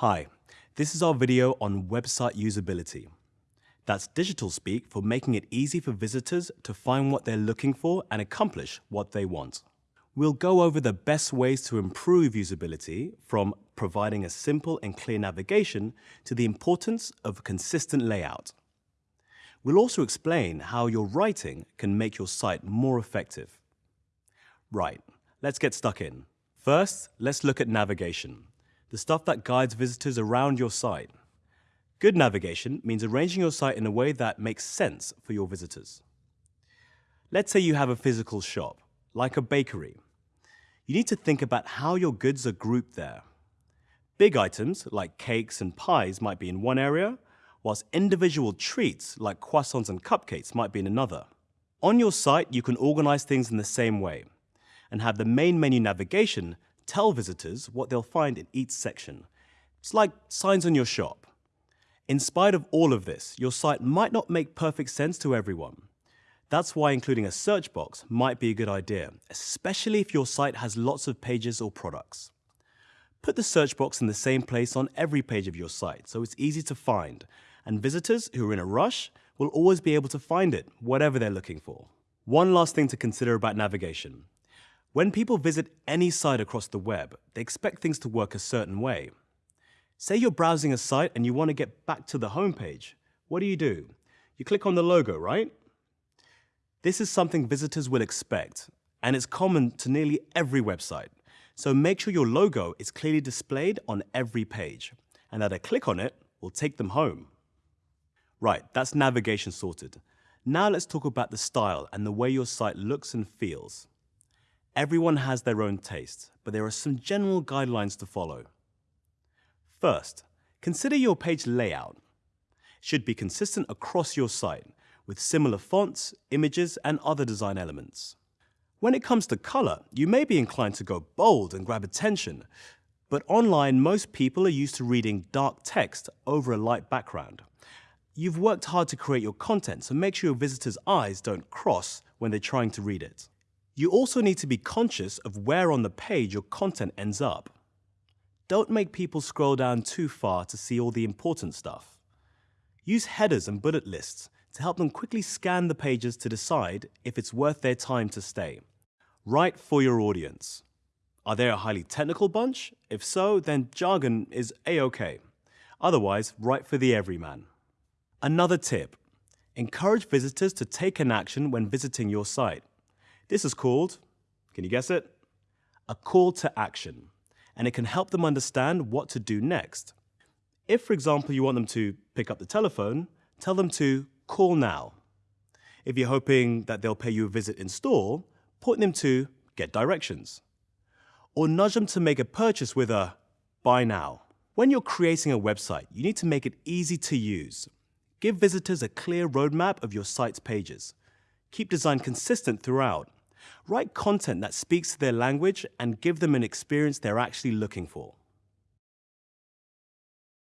Hi, this is our video on website usability. That's digital speak for making it easy for visitors to find what they're looking for and accomplish what they want. We'll go over the best ways to improve usability from providing a simple and clear navigation to the importance of a consistent layout. We'll also explain how your writing can make your site more effective. Right, let's get stuck in. First, let's look at navigation the stuff that guides visitors around your site. Good navigation means arranging your site in a way that makes sense for your visitors. Let's say you have a physical shop, like a bakery. You need to think about how your goods are grouped there. Big items, like cakes and pies, might be in one area, whilst individual treats, like croissants and cupcakes, might be in another. On your site, you can organize things in the same way and have the main menu navigation tell visitors what they'll find in each section. It's like signs on your shop. In spite of all of this, your site might not make perfect sense to everyone. That's why including a search box might be a good idea, especially if your site has lots of pages or products. Put the search box in the same place on every page of your site so it's easy to find, and visitors who are in a rush will always be able to find it, whatever they're looking for. One last thing to consider about navigation. When people visit any site across the web, they expect things to work a certain way. Say you're browsing a site and you want to get back to the homepage. What do you do? You click on the logo, right? This is something visitors will expect, and it's common to nearly every website. So make sure your logo is clearly displayed on every page, and that a click on it will take them home. Right, that's navigation sorted. Now let's talk about the style and the way your site looks and feels. Everyone has their own taste, but there are some general guidelines to follow. First, consider your page layout. It should be consistent across your site, with similar fonts, images, and other design elements. When it comes to color, you may be inclined to go bold and grab attention, but online most people are used to reading dark text over a light background. You've worked hard to create your content, so make sure your visitors' eyes don't cross when they're trying to read it. You also need to be conscious of where on the page your content ends up. Don't make people scroll down too far to see all the important stuff. Use headers and bullet lists to help them quickly scan the pages to decide if it's worth their time to stay. Write for your audience. Are they a highly technical bunch? If so, then jargon is a-okay. Otherwise, write for the everyman. Another tip, encourage visitors to take an action when visiting your site. This is called, can you guess it? A call to action, and it can help them understand what to do next. If, for example, you want them to pick up the telephone, tell them to call now. If you're hoping that they'll pay you a visit in store, point them to get directions. Or nudge them to make a purchase with a buy now. When you're creating a website, you need to make it easy to use. Give visitors a clear roadmap of your site's pages. Keep design consistent throughout Write content that speaks to their language and give them an experience they're actually looking for.